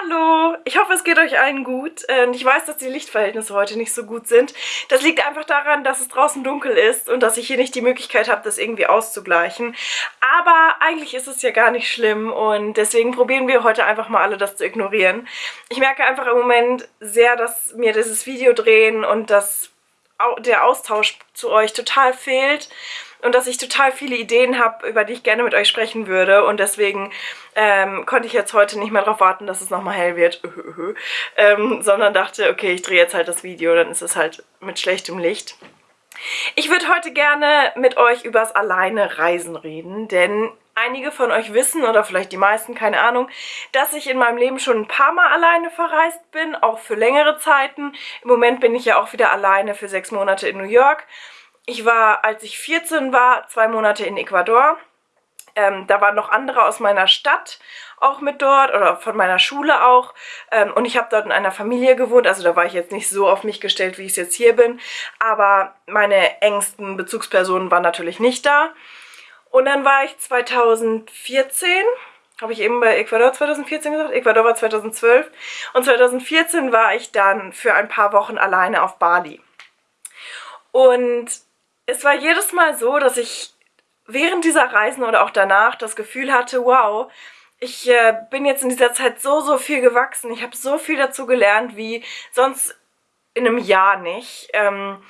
Hallo, ich hoffe es geht euch allen gut. Und ich weiß, dass die Lichtverhältnisse heute nicht so gut sind. Das liegt einfach daran, dass es draußen dunkel ist und dass ich hier nicht die Möglichkeit habe, das irgendwie auszugleichen. Aber eigentlich ist es ja gar nicht schlimm und deswegen probieren wir heute einfach mal alle das zu ignorieren. Ich merke einfach im Moment sehr, dass mir dieses Video drehen und das, der Austausch zu euch total fehlt und dass ich total viele Ideen habe, über die ich gerne mit euch sprechen würde und deswegen ähm, konnte ich jetzt heute nicht mehr darauf warten, dass es nochmal hell wird, ähm, sondern dachte, okay, ich drehe jetzt halt das Video, dann ist es halt mit schlechtem Licht. Ich würde heute gerne mit euch übers alleine Reisen reden, denn einige von euch wissen, oder vielleicht die meisten, keine Ahnung, dass ich in meinem Leben schon ein paar Mal alleine verreist bin, auch für längere Zeiten. Im Moment bin ich ja auch wieder alleine für sechs Monate in New York ich war, als ich 14 war, zwei Monate in Ecuador. Ähm, da waren noch andere aus meiner Stadt auch mit dort oder von meiner Schule auch. Ähm, und ich habe dort in einer Familie gewohnt. Also da war ich jetzt nicht so auf mich gestellt, wie ich es jetzt hier bin. Aber meine engsten Bezugspersonen waren natürlich nicht da. Und dann war ich 2014, habe ich eben bei Ecuador 2014 gesagt? Ecuador war 2012. Und 2014 war ich dann für ein paar Wochen alleine auf Bali. Und es war jedes Mal so, dass ich während dieser Reisen oder auch danach das Gefühl hatte, wow, ich äh, bin jetzt in dieser Zeit so, so viel gewachsen. Ich habe so viel dazu gelernt, wie sonst in einem Jahr nicht. Ähm,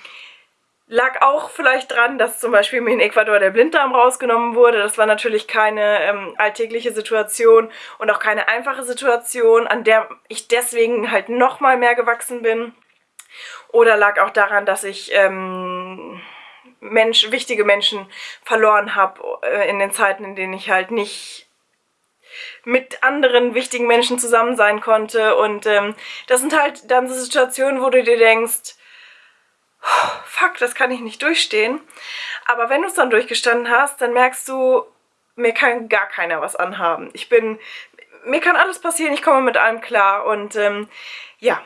lag auch vielleicht dran, dass zum Beispiel mir in Ecuador der Blinddarm rausgenommen wurde. Das war natürlich keine ähm, alltägliche Situation und auch keine einfache Situation, an der ich deswegen halt nochmal mehr gewachsen bin. Oder lag auch daran, dass ich... Ähm, Mensch, wichtige Menschen verloren habe äh, in den Zeiten, in denen ich halt nicht mit anderen wichtigen Menschen zusammen sein konnte. Und ähm, das sind halt dann so Situationen, wo du dir denkst, fuck, das kann ich nicht durchstehen. Aber wenn du es dann durchgestanden hast, dann merkst du, mir kann gar keiner was anhaben. Ich bin, mir kann alles passieren, ich komme mit allem klar. Und ähm, ja,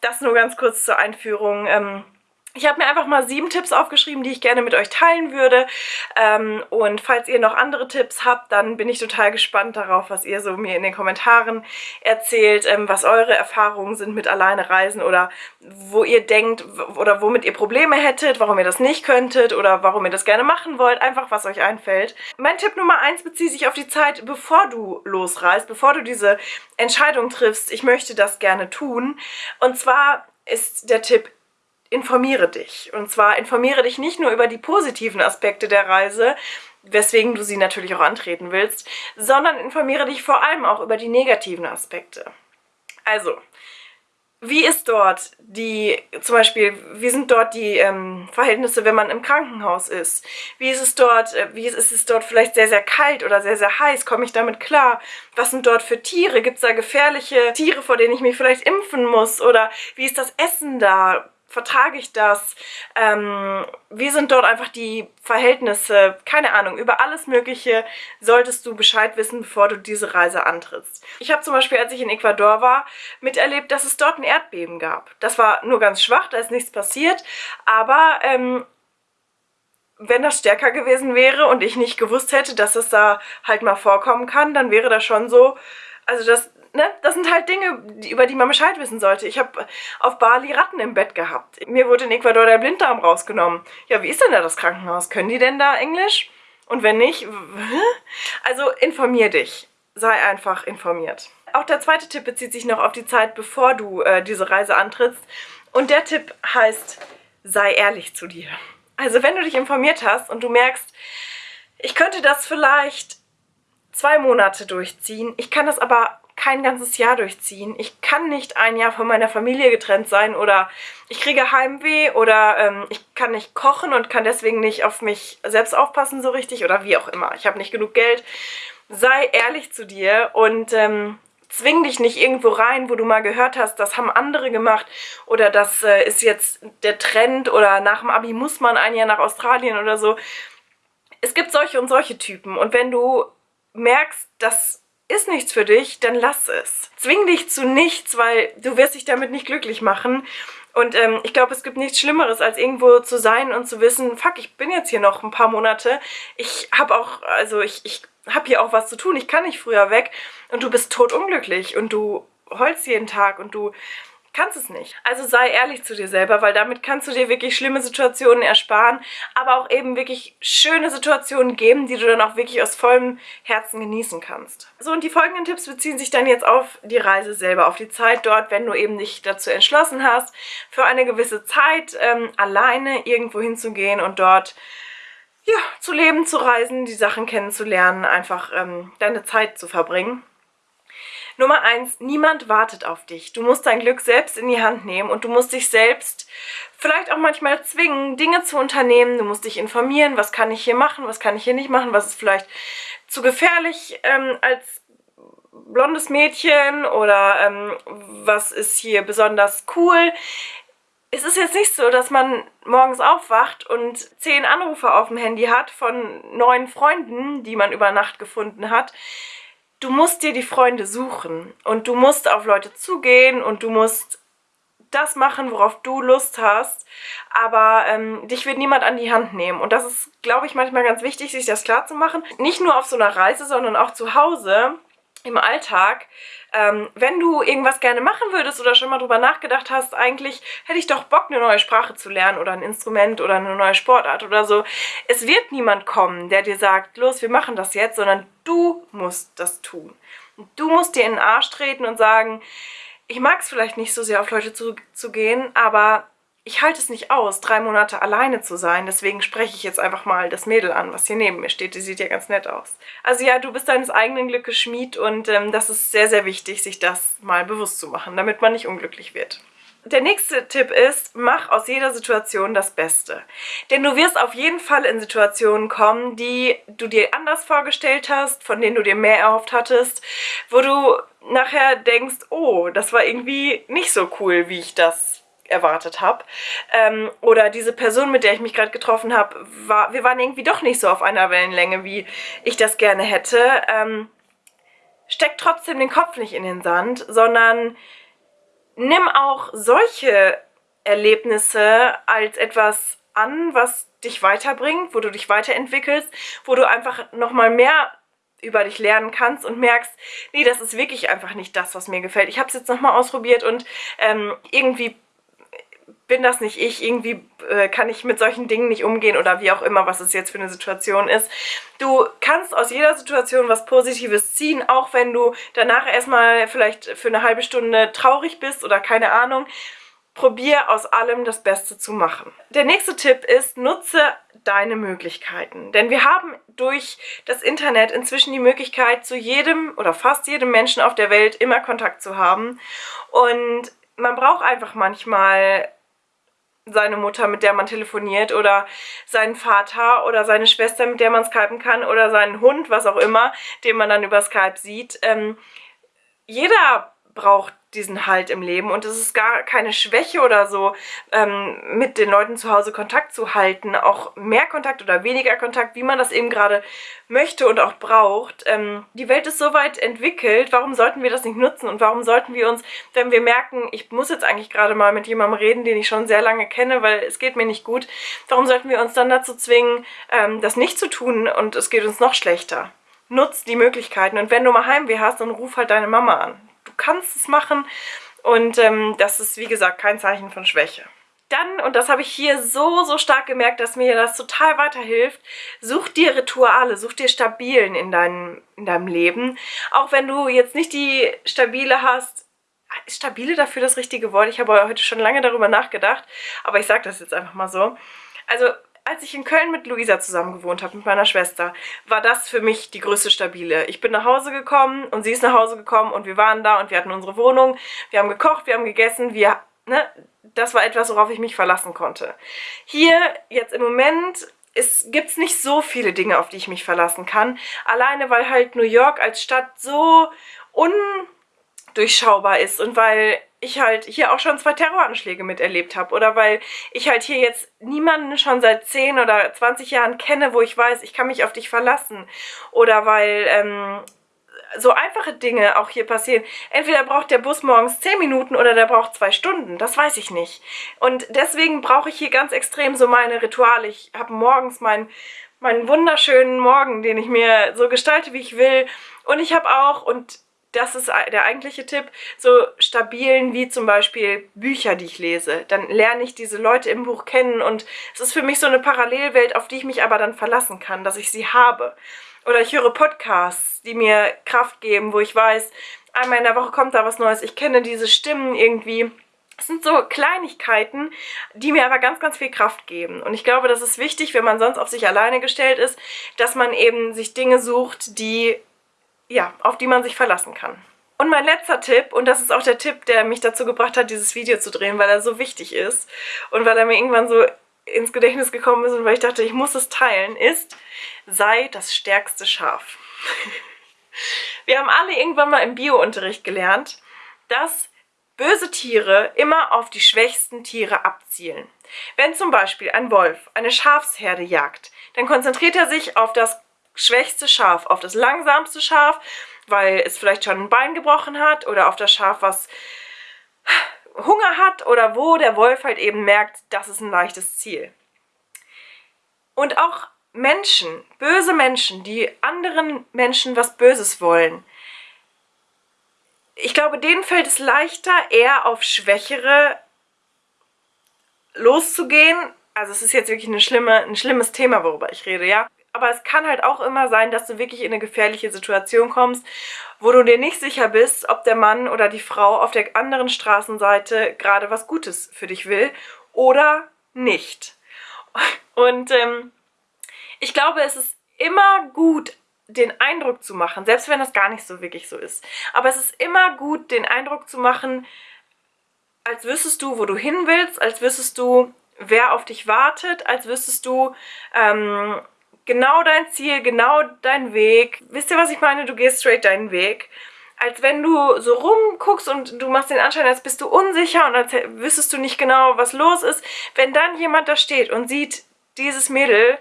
das nur ganz kurz zur Einführung. Ähm, ich habe mir einfach mal sieben Tipps aufgeschrieben, die ich gerne mit euch teilen würde. Ähm, und falls ihr noch andere Tipps habt, dann bin ich total gespannt darauf, was ihr so mir in den Kommentaren erzählt, ähm, was eure Erfahrungen sind mit alleine Reisen oder wo ihr denkt oder womit ihr Probleme hättet, warum ihr das nicht könntet oder warum ihr das gerne machen wollt. Einfach, was euch einfällt. Mein Tipp Nummer eins bezieht sich auf die Zeit, bevor du losreist, bevor du diese Entscheidung triffst, ich möchte das gerne tun. Und zwar ist der Tipp, informiere dich. Und zwar informiere dich nicht nur über die positiven Aspekte der Reise, weswegen du sie natürlich auch antreten willst, sondern informiere dich vor allem auch über die negativen Aspekte. Also, wie ist dort die, zum Beispiel, wie sind dort die ähm, Verhältnisse, wenn man im Krankenhaus ist? Wie ist es dort, äh, wie ist, ist, es dort vielleicht sehr, sehr kalt oder sehr, sehr heiß? Komme ich damit klar? Was sind dort für Tiere? Gibt es da gefährliche Tiere, vor denen ich mich vielleicht impfen muss? Oder wie ist das Essen da? Vertrage ich das? Ähm, wie sind dort einfach die Verhältnisse? Keine Ahnung, über alles Mögliche solltest du Bescheid wissen, bevor du diese Reise antrittst. Ich habe zum Beispiel, als ich in Ecuador war, miterlebt, dass es dort ein Erdbeben gab. Das war nur ganz schwach, da ist nichts passiert, aber ähm, wenn das stärker gewesen wäre und ich nicht gewusst hätte, dass es da halt mal vorkommen kann, dann wäre das schon so, also das ne, das sind halt Dinge, über die man Bescheid wissen sollte. Ich habe auf Bali Ratten im Bett gehabt. Mir wurde in Ecuador der Blinddarm rausgenommen. Ja, wie ist denn da das Krankenhaus? Können die denn da Englisch? Und wenn nicht, also informier dich. Sei einfach informiert. Auch der zweite Tipp bezieht sich noch auf die Zeit, bevor du äh, diese Reise antrittst. Und der Tipp heißt, sei ehrlich zu dir. Also wenn du dich informiert hast und du merkst, ich könnte das vielleicht zwei Monate durchziehen, ich kann das aber kein ganzes Jahr durchziehen. Ich kann nicht ein Jahr von meiner Familie getrennt sein oder ich kriege Heimweh oder ähm, ich kann nicht kochen und kann deswegen nicht auf mich selbst aufpassen so richtig oder wie auch immer. Ich habe nicht genug Geld. Sei ehrlich zu dir und ähm, zwing dich nicht irgendwo rein, wo du mal gehört hast, das haben andere gemacht oder das äh, ist jetzt der Trend oder nach dem Abi muss man ein Jahr nach Australien oder so. Es gibt solche und solche Typen und wenn du merkst, dass ist nichts für dich, dann lass es. Zwing dich zu nichts, weil du wirst dich damit nicht glücklich machen. Und ähm, ich glaube, es gibt nichts Schlimmeres, als irgendwo zu sein und zu wissen, fuck, ich bin jetzt hier noch ein paar Monate. Ich habe auch, also ich, ich habe hier auch was zu tun, ich kann nicht früher weg. Und du bist totunglücklich und du heulst jeden Tag und du kannst es nicht. Also sei ehrlich zu dir selber, weil damit kannst du dir wirklich schlimme Situationen ersparen, aber auch eben wirklich schöne Situationen geben, die du dann auch wirklich aus vollem Herzen genießen kannst. So, und die folgenden Tipps beziehen sich dann jetzt auf die Reise selber, auf die Zeit dort, wenn du eben dich dazu entschlossen hast, für eine gewisse Zeit ähm, alleine irgendwo hinzugehen und dort ja, zu leben, zu reisen, die Sachen kennenzulernen, einfach ähm, deine Zeit zu verbringen. Nummer eins, niemand wartet auf dich. Du musst dein Glück selbst in die Hand nehmen und du musst dich selbst vielleicht auch manchmal zwingen, Dinge zu unternehmen. Du musst dich informieren, was kann ich hier machen, was kann ich hier nicht machen, was ist vielleicht zu gefährlich ähm, als blondes Mädchen oder ähm, was ist hier besonders cool. Es ist jetzt nicht so, dass man morgens aufwacht und zehn Anrufe auf dem Handy hat von neuen Freunden, die man über Nacht gefunden hat du musst dir die Freunde suchen und du musst auf Leute zugehen und du musst das machen, worauf du Lust hast, aber ähm, dich wird niemand an die Hand nehmen. Und das ist, glaube ich, manchmal ganz wichtig, sich das klar zu machen. Nicht nur auf so einer Reise, sondern auch zu Hause im Alltag, ähm, wenn du irgendwas gerne machen würdest oder schon mal drüber nachgedacht hast, eigentlich hätte ich doch Bock, eine neue Sprache zu lernen oder ein Instrument oder eine neue Sportart oder so. Es wird niemand kommen, der dir sagt, los, wir machen das jetzt, sondern du musst das tun. du musst dir in den Arsch treten und sagen, ich mag es vielleicht nicht so sehr auf Leute zu, zu gehen, aber ich halte es nicht aus, drei Monate alleine zu sein. Deswegen spreche ich jetzt einfach mal das Mädel an, was hier neben mir steht. Die sieht ja ganz nett aus. Also ja, du bist deines eigenen Glückes Schmied und ähm, das ist sehr, sehr wichtig, sich das mal bewusst zu machen, damit man nicht unglücklich wird. Der nächste Tipp ist, mach aus jeder Situation das Beste. Denn du wirst auf jeden Fall in Situationen kommen, die du dir anders vorgestellt hast, von denen du dir mehr erhofft hattest, wo du nachher denkst, oh, das war irgendwie nicht so cool, wie ich das erwartet habe. Ähm, oder diese Person, mit der ich mich gerade getroffen habe, war, wir waren irgendwie doch nicht so auf einer Wellenlänge, wie ich das gerne hätte. Ähm, steck trotzdem den Kopf nicht in den Sand, sondern nimm auch solche Erlebnisse als etwas an, was dich weiterbringt, wo du dich weiterentwickelst, wo du einfach nochmal mehr über dich lernen kannst und merkst, nee, das ist wirklich einfach nicht das, was mir gefällt. Ich habe es jetzt nochmal ausprobiert und ähm, irgendwie bin das nicht ich, irgendwie äh, kann ich mit solchen Dingen nicht umgehen oder wie auch immer, was es jetzt für eine Situation ist. Du kannst aus jeder Situation was Positives ziehen, auch wenn du danach erstmal vielleicht für eine halbe Stunde traurig bist oder keine Ahnung. Probier aus allem das Beste zu machen. Der nächste Tipp ist, nutze deine Möglichkeiten. Denn wir haben durch das Internet inzwischen die Möglichkeit, zu jedem oder fast jedem Menschen auf der Welt immer Kontakt zu haben. Und man braucht einfach manchmal seine Mutter, mit der man telefoniert oder seinen Vater oder seine Schwester, mit der man skypen kann oder seinen Hund, was auch immer, den man dann über Skype sieht. Ähm, jeder braucht diesen Halt im Leben. Und es ist gar keine Schwäche oder so, ähm, mit den Leuten zu Hause Kontakt zu halten, auch mehr Kontakt oder weniger Kontakt, wie man das eben gerade möchte und auch braucht. Ähm, die Welt ist so weit entwickelt, warum sollten wir das nicht nutzen? Und warum sollten wir uns, wenn wir merken, ich muss jetzt eigentlich gerade mal mit jemandem reden, den ich schon sehr lange kenne, weil es geht mir nicht gut, warum sollten wir uns dann dazu zwingen, ähm, das nicht zu tun und es geht uns noch schlechter? Nutz die Möglichkeiten. Und wenn du mal Heimweh hast, dann ruf halt deine Mama an kannst es machen und ähm, das ist, wie gesagt, kein Zeichen von Schwäche. Dann, und das habe ich hier so, so stark gemerkt, dass mir das total weiterhilft, such dir Rituale, such dir Stabilen in deinem, in deinem Leben. Auch wenn du jetzt nicht die Stabile hast, ist Stabile dafür das richtige Wort? Ich habe heute schon lange darüber nachgedacht, aber ich sage das jetzt einfach mal so. Also als ich in Köln mit Luisa zusammen gewohnt habe, mit meiner Schwester, war das für mich die größte Stabile. Ich bin nach Hause gekommen und sie ist nach Hause gekommen und wir waren da und wir hatten unsere Wohnung. Wir haben gekocht, wir haben gegessen, wir, ne, das war etwas, worauf ich mich verlassen konnte. Hier, jetzt im Moment, gibt es nicht so viele Dinge, auf die ich mich verlassen kann. Alleine, weil halt New York als Stadt so undurchschaubar ist und weil ich halt hier auch schon zwei Terroranschläge miterlebt habe oder weil ich halt hier jetzt niemanden schon seit 10 oder 20 Jahren kenne, wo ich weiß, ich kann mich auf dich verlassen oder weil ähm, so einfache Dinge auch hier passieren. Entweder braucht der Bus morgens 10 Minuten oder der braucht zwei Stunden. Das weiß ich nicht. Und deswegen brauche ich hier ganz extrem so meine Rituale. Ich habe morgens meinen meinen wunderschönen Morgen, den ich mir so gestalte, wie ich will. Und ich habe auch, und das ist der eigentliche Tipp, so stabilen wie zum Beispiel Bücher, die ich lese. Dann lerne ich diese Leute im Buch kennen und es ist für mich so eine Parallelwelt, auf die ich mich aber dann verlassen kann, dass ich sie habe. Oder ich höre Podcasts, die mir Kraft geben, wo ich weiß, einmal in der Woche kommt da was Neues, ich kenne diese Stimmen irgendwie. Es sind so Kleinigkeiten, die mir aber ganz, ganz viel Kraft geben. Und ich glaube, das ist wichtig, wenn man sonst auf sich alleine gestellt ist, dass man eben sich Dinge sucht, die, ja, auf die man sich verlassen kann. Und mein letzter Tipp, und das ist auch der Tipp, der mich dazu gebracht hat, dieses Video zu drehen, weil er so wichtig ist und weil er mir irgendwann so ins Gedächtnis gekommen ist und weil ich dachte, ich muss es teilen, ist, sei das stärkste Schaf. Wir haben alle irgendwann mal im Biounterricht gelernt, dass böse Tiere immer auf die schwächsten Tiere abzielen. Wenn zum Beispiel ein Wolf eine Schafsherde jagt, dann konzentriert er sich auf das schwächste Schaf, auf das langsamste Schaf, weil es vielleicht schon ein Bein gebrochen hat oder auf das Schaf, was Hunger hat oder wo der Wolf halt eben merkt, das ist ein leichtes Ziel. Und auch Menschen, böse Menschen, die anderen Menschen was Böses wollen, ich glaube, denen fällt es leichter, eher auf Schwächere loszugehen. Also es ist jetzt wirklich schlimme, ein schlimmes Thema, worüber ich rede, ja. Aber es kann halt auch immer sein, dass du wirklich in eine gefährliche Situation kommst, wo du dir nicht sicher bist, ob der Mann oder die Frau auf der anderen Straßenseite gerade was Gutes für dich will oder nicht. Und ähm, ich glaube, es ist immer gut, den Eindruck zu machen, selbst wenn das gar nicht so wirklich so ist. Aber es ist immer gut, den Eindruck zu machen, als wüsstest du, wo du hin willst, als wüsstest du, wer auf dich wartet, als wüsstest du ähm, genau dein Ziel, genau dein Weg. Wisst ihr, was ich meine? Du gehst straight deinen Weg. Als wenn du so rumguckst und du machst den Anschein, als bist du unsicher und als wüsstest du nicht genau, was los ist. Wenn dann jemand da steht und sieht, dieses Mädel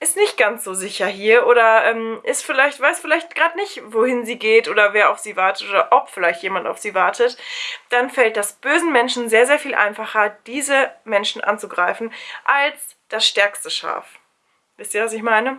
ist nicht ganz so sicher hier oder ähm, ist vielleicht, weiß vielleicht gerade nicht, wohin sie geht oder wer auf sie wartet oder ob vielleicht jemand auf sie wartet, dann fällt das bösen Menschen sehr, sehr viel einfacher, diese Menschen anzugreifen, als das stärkste Schaf. Wisst ihr, was ich meine?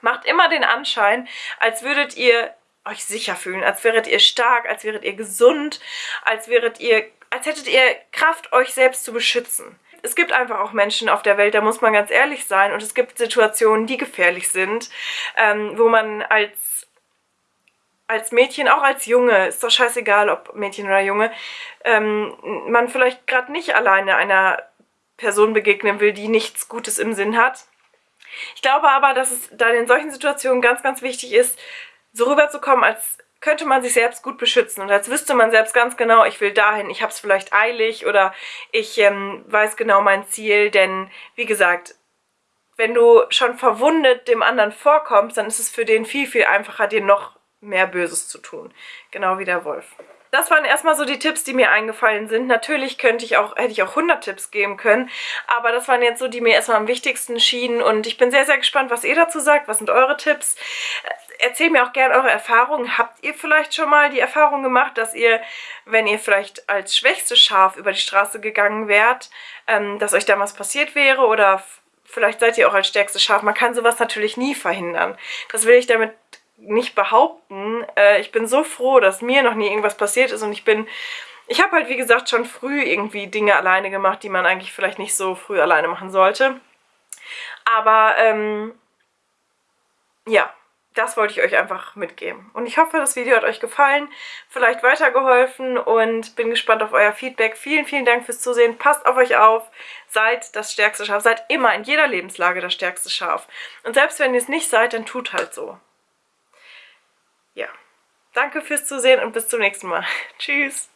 Macht immer den Anschein, als würdet ihr euch sicher fühlen, als wäret ihr stark, als wäret ihr gesund, als wäret ihr, als hättet ihr Kraft, euch selbst zu beschützen es gibt einfach auch Menschen auf der Welt, da muss man ganz ehrlich sein. Und es gibt Situationen, die gefährlich sind, ähm, wo man als, als Mädchen, auch als Junge, ist doch scheißegal, ob Mädchen oder Junge, ähm, man vielleicht gerade nicht alleine einer Person begegnen will, die nichts Gutes im Sinn hat. Ich glaube aber, dass es dann in solchen Situationen ganz, ganz wichtig ist, so rüberzukommen, als könnte man sich selbst gut beschützen und als wüsste man selbst ganz genau, ich will dahin, ich habe es vielleicht eilig oder ich ähm, weiß genau mein Ziel, denn wie gesagt, wenn du schon verwundet dem anderen vorkommst, dann ist es für den viel, viel einfacher, dir noch mehr Böses zu tun. Genau wie der Wolf. Das waren erstmal so die Tipps, die mir eingefallen sind. Natürlich könnte ich auch, hätte ich auch 100 Tipps geben können, aber das waren jetzt so, die mir erstmal am wichtigsten schienen und ich bin sehr, sehr gespannt, was ihr dazu sagt. Was sind eure Tipps? erzählt mir auch gerne eure Erfahrungen. Habt ihr vielleicht schon mal die Erfahrung gemacht, dass ihr, wenn ihr vielleicht als schwächstes Schaf über die Straße gegangen wärt, ähm, dass euch damals passiert wäre oder vielleicht seid ihr auch als stärkstes Schaf. Man kann sowas natürlich nie verhindern. Das will ich damit nicht behaupten. Äh, ich bin so froh, dass mir noch nie irgendwas passiert ist und ich bin... Ich habe halt, wie gesagt, schon früh irgendwie Dinge alleine gemacht, die man eigentlich vielleicht nicht so früh alleine machen sollte. Aber, ähm, ja, das wollte ich euch einfach mitgeben. Und ich hoffe, das Video hat euch gefallen, vielleicht weitergeholfen und bin gespannt auf euer Feedback. Vielen, vielen Dank fürs Zusehen. Passt auf euch auf. Seid das stärkste Schaf. Seid immer in jeder Lebenslage das stärkste Schaf. Und selbst wenn ihr es nicht seid, dann tut halt so. Ja. Danke fürs Zusehen und bis zum nächsten Mal. Tschüss.